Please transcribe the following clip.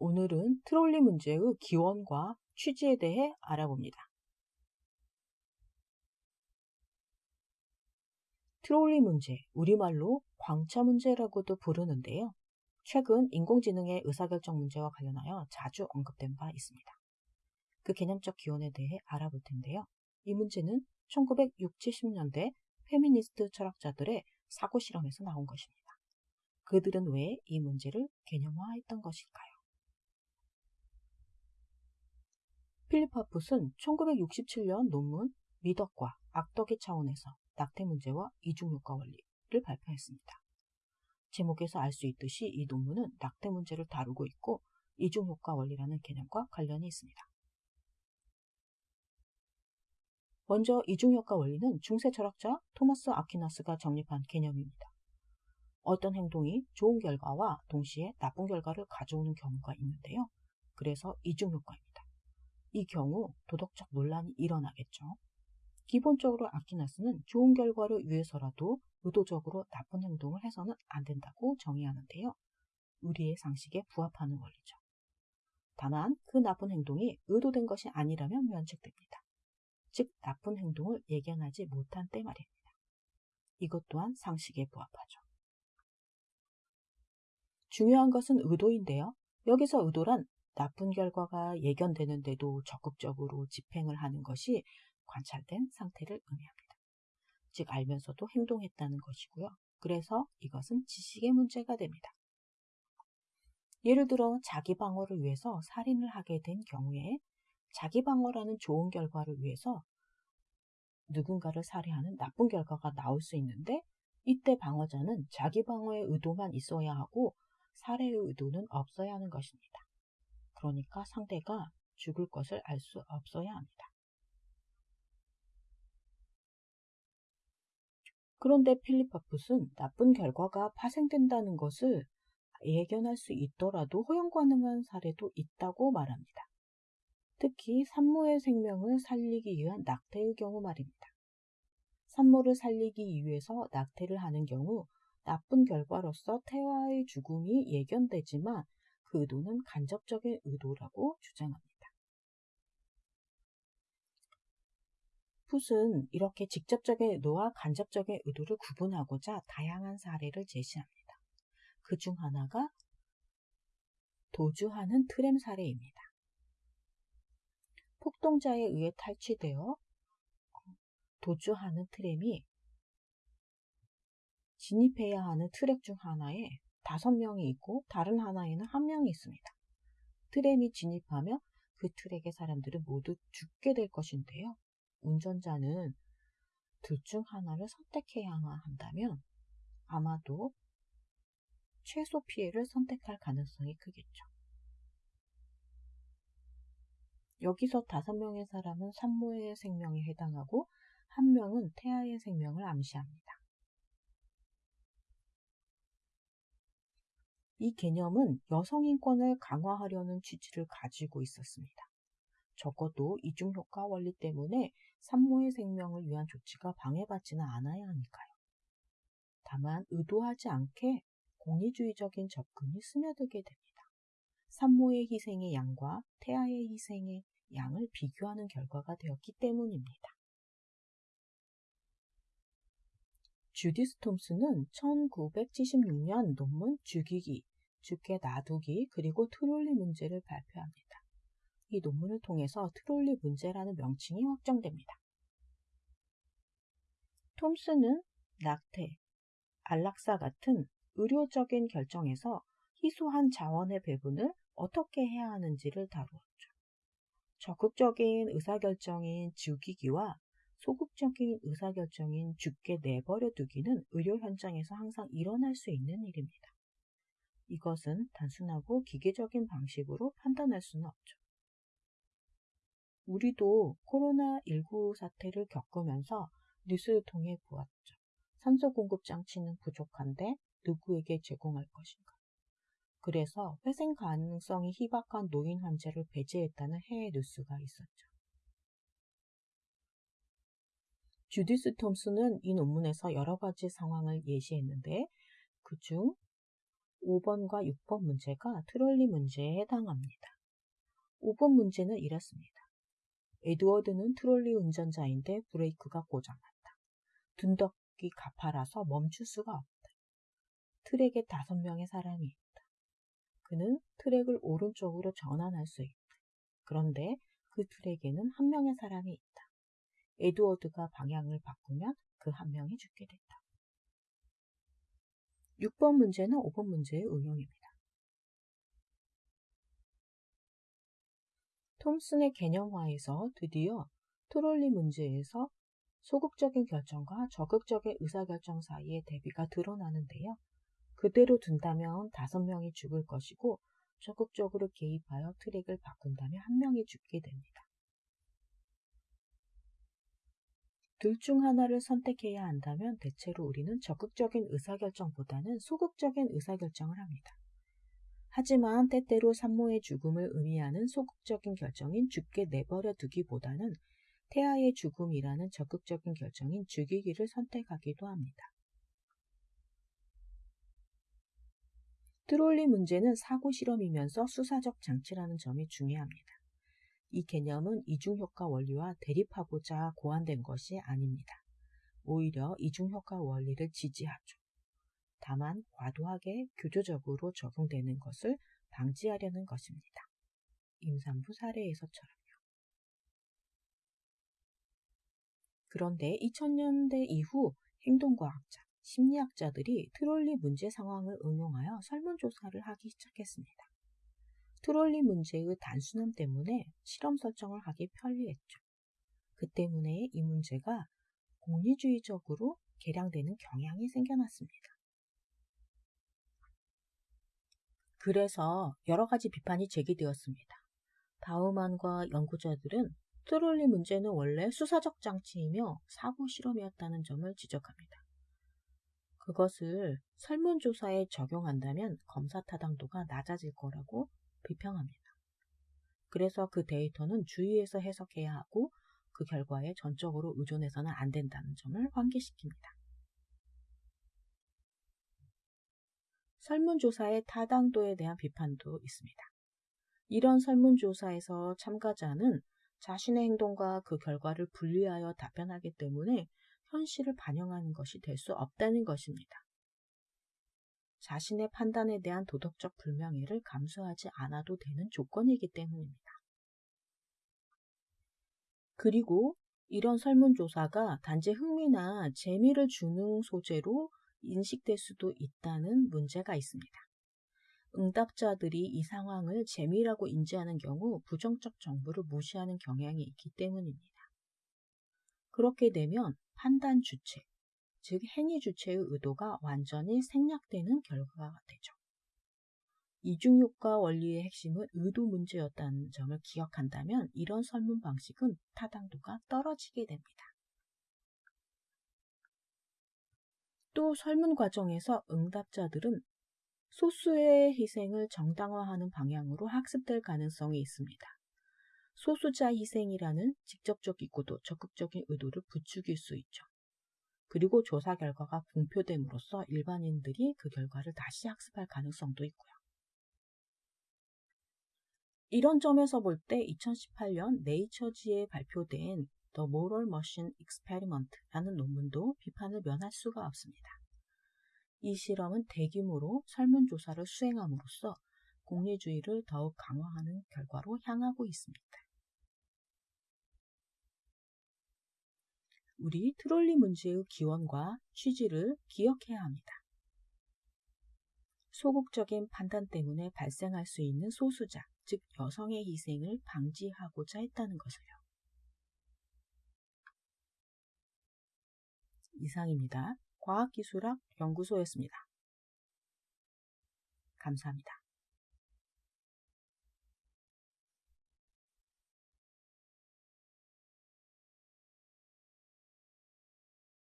오늘은 트롤리 문제의 기원과 취지에 대해 알아봅니다. 트롤리 문제, 우리말로 광차 문제라고도 부르는데요. 최근 인공지능의 의사결정 문제와 관련하여 자주 언급된 바 있습니다. 그 개념적 기원에 대해 알아볼 텐데요. 이 문제는 1960, 70년대 페미니스트 철학자들의 사고 실험에서 나온 것입니다. 그들은 왜 이 문제를 개념화했던 것일까요? 필립 파풋은 1967년 논문 미덕과 악덕의 차원에서 낙태 문제와 이중효과 원리를 발표했습니다. 제목에서 알 수 있듯이 이 논문은 낙태 문제를 다루고 있고 이중효과 원리라는 개념과 관련이 있습니다. 먼저 이중효과 원리는 중세 철학자 토마스 아퀴나스가 정립한 개념입니다. 어떤 행동이 좋은 결과와 동시에 나쁜 결과를 가져오는 경우가 있는데요. 그래서 이중효과입니다. 이 경우 도덕적 논란이 일어나겠죠. 기본적으로 아키나스는 좋은 결과를 위해서라도 의도적으로 나쁜 행동을 해서는 안 된다고 정의하는데요. 우리의 상식에 부합하는 원리죠. 다만 그 나쁜 행동이 의도된 것이 아니라면 면책됩니다. 즉 나쁜 행동을 예견하지 못한 때 말입니다. 이것 또한 상식에 부합하죠. 중요한 것은 의도인데요. 여기서 의도란 나쁜 결과가 예견되는데도 적극적으로 집행을 하는 것이 관찰된 상태를 의미합니다. 즉 알면서도 행동했다는 것이고요. 그래서 이것은 지식의 문제가 됩니다. 예를 들어 자기 방어를 위해서 살인을 하게 된 경우에 자기 방어라는 좋은 결과를 위해서 누군가를 살해하는 나쁜 결과가 나올 수 있는데 이때 방어자는 자기 방어의 의도만 있어야 하고 살해의 의도는 없어야 하는 것입니다. 그러니까 상대가 죽을 것을 알 수 없어야 합니다. 그런데 필리파풋은 나쁜 결과가 파생된다는 것을 예견할 수 있더라도 허용 가능한 사례도 있다고 말합니다. 특히 산모의 생명을 살리기 위한 낙태의 경우 말입니다. 산모를 살리기 위해서 낙태를 하는 경우 나쁜 결과로서 태아의 죽음이 예견되지만 그 의도는 간접적인 의도라고 주장합니다. 풋은 이렇게 직접적인 의도와 간접적인 의도를 구분하고자 다양한 사례를 제시합니다. 그 중 하나가 도주하는 트램 사례입니다. 폭동자에 의해 탈취되어 도주하는 트램이 진입해야 하는 트랙 중 하나에 다섯 명이 있고 다른 하나에는 한 명이 있습니다. 트램이 진입하면 그 트랙의 사람들은 모두 죽게 될 것인데요. 운전자는 둘 중 하나를 선택해야 한다면 아마도 최소 피해를 선택할 가능성이 크겠죠. 여기서 다섯 명의 사람은 산모의 생명에 해당하고 한 명은 태아의 생명을 암시합니다. 이 개념은 여성 인권을 강화하려는 취지를 가지고 있었습니다. 적어도 이중효과 원리 때문에 산모의 생명을 위한 조치가 방해받지는 않아야 하니까요. 다만 의도하지 않게 공리주의적인 접근이 스며들게 됩니다. 산모의 희생의 양과 태아의 희생의 양을 비교하는 결과가 되었기 때문입니다. 주디스 톰스는 1976년 논문 죽이기, 죽게 놔두기, 그리고 트롤리 문제를 발표합니다. 이 논문을 통해서 트롤리 문제라는 명칭이 확정됩니다. 톰스는 낙태, 안락사 같은 의료적인 결정에서 희소한 자원의 배분을 어떻게 해야 하는지를 다루었죠. 적극적인 의사결정인 죽이기와 소극적인 의사결정인 죽게 내버려 두기는 의료 현장에서 항상 일어날 수 있는 일입니다. 이것은 단순하고 기계적인 방식으로 판단할 수는 없죠. 우리도 코로나19 사태를 겪으면서 뉴스를 통해 보았죠. 산소 공급 장치는 부족한데 누구에게 제공할 것인가? 그래서 회생 가능성이 희박한 노인 환자를 배제했다는 해외 뉴스가 있었죠. 주디스 톰스는 이 논문에서 여러 가지 상황을 예시했는데 그중 5번과 6번 문제가 트롤리 문제에 해당합니다. 5번 문제는 이렇습니다. 에드워드는 트롤리 운전자인데 브레이크가 고장났다. 둔덕이 가파라서 멈출 수가 없다. 트랙에 다섯 명의 사람이 있다. 그는 트랙을 오른쪽으로 전환할 수 있다. 그런데 그 트랙에는 한 명의 사람이 있다. 에드워드가 방향을 바꾸면 그 한 명이 죽게 된다. 6번 문제는 5번 문제의 응용입니다. 톰슨의 개념화에서 드디어 트롤리 문제에서 소극적인 결정과 적극적인 의사결정 사이의 대비가 드러나는데요. 그대로 둔다면 다섯 명이 죽을 것이고 적극적으로 개입하여 트랙을 바꾼다면 한 명이 죽게 됩니다. 둘 중 하나를 선택해야 한다면 대체로 우리는 적극적인 의사결정보다는 소극적인 의사결정을 합니다. 하지만 때때로 산모의 죽음을 의미하는 소극적인 결정인 죽게 내버려 두기보다는 태아의 죽음이라는 적극적인 결정인 죽이기를 선택하기도 합니다. 트롤리 문제는 사고 실험이면서 수사적 장치라는 점이 중요합니다. 이 개념은 이중효과 원리와 대립하고자 고안된 것이 아닙니다. 오히려 이중효과 원리를 지지하죠. 다만 과도하게 교조적으로 적용되는 것을 방지하려는 것입니다. 임산부 사례에서처럼요. 그런데 2000년대 이후 행동과학자, 심리학자들이 트롤리 문제 상황을 응용하여 설문조사를 하기 시작했습니다. 트롤리 문제의 단순함 때문에 실험 설정을 하기 편리했죠. 그 때문에 이 문제가 공리주의적으로 개량되는 경향이 생겨났습니다. 그래서 여러 가지 비판이 제기되었습니다. 바우만과 연구자들은 트롤리 문제는 원래 수사적 장치이며 사고 실험이었다는 점을 지적합니다. 그것을 설문조사에 적용한다면 검사 타당도가 낮아질 거라고 비평합니다. 그래서 그 데이터는 주의해서 해석해야 하고 그 결과에 전적으로 의존해서는 안 된다는 점을 환기시킵니다. 설문조사의 타당도에 대한 비판도 있습니다. 이런 설문조사에서 참가자는 자신의 행동과 그 결과를 분리하여 답변하기 때문에 현실을 반영하는 것이 될 수 없다는 것입니다. 자신의 판단에 대한 도덕적 불명예를 감수하지 않아도 되는 조건이기 때문입니다. 그리고 이런 설문조사가 단지 흥미나 재미를 주는 소재로 인식될 수도 있다는 문제가 있습니다. 응답자들이 이 상황을 재미라고 인지하는 경우 부정적 정보를 무시하는 경향이 있기 때문입니다. 그렇게 되면 판단 주체, 즉 행위 주체의 의도가 완전히 생략되는 결과가 되죠. 이중효과 원리의 핵심은 의도 문제였다는 점을 기억한다면 이런 설문 방식은 타당도가 떨어지게 됩니다. 또 설문 과정에서 응답자들은 소수의 희생을 정당화하는 방향으로 학습될 가능성이 있습니다. 소수자 희생이라는 직접적 이고도 적극적인 의도를 부추길 수 있죠. 그리고 조사 결과가 공표됨으로써 일반인들이 그 결과를 다시 학습할 가능성도 있고요. 이런 점에서 볼 때 2018년 네이처지에 발표된 The Moral Machine Experiment라는 논문도 비판을 면할 수가 없습니다. 이 실험은 대규모로 설문조사를 수행함으로써 공리주의를 더욱 강화하는 결과로 향하고 있습니다. 우리 트롤리 문제의 기원과 취지를 기억해야 합니다. 소극적인 판단 때문에 발생할 수 있는 소수자, 즉 여성의 희생을 방지하고자 했다는 것을요. 이상입니다. 과학기술학 연구소였습니다. 감사합니다.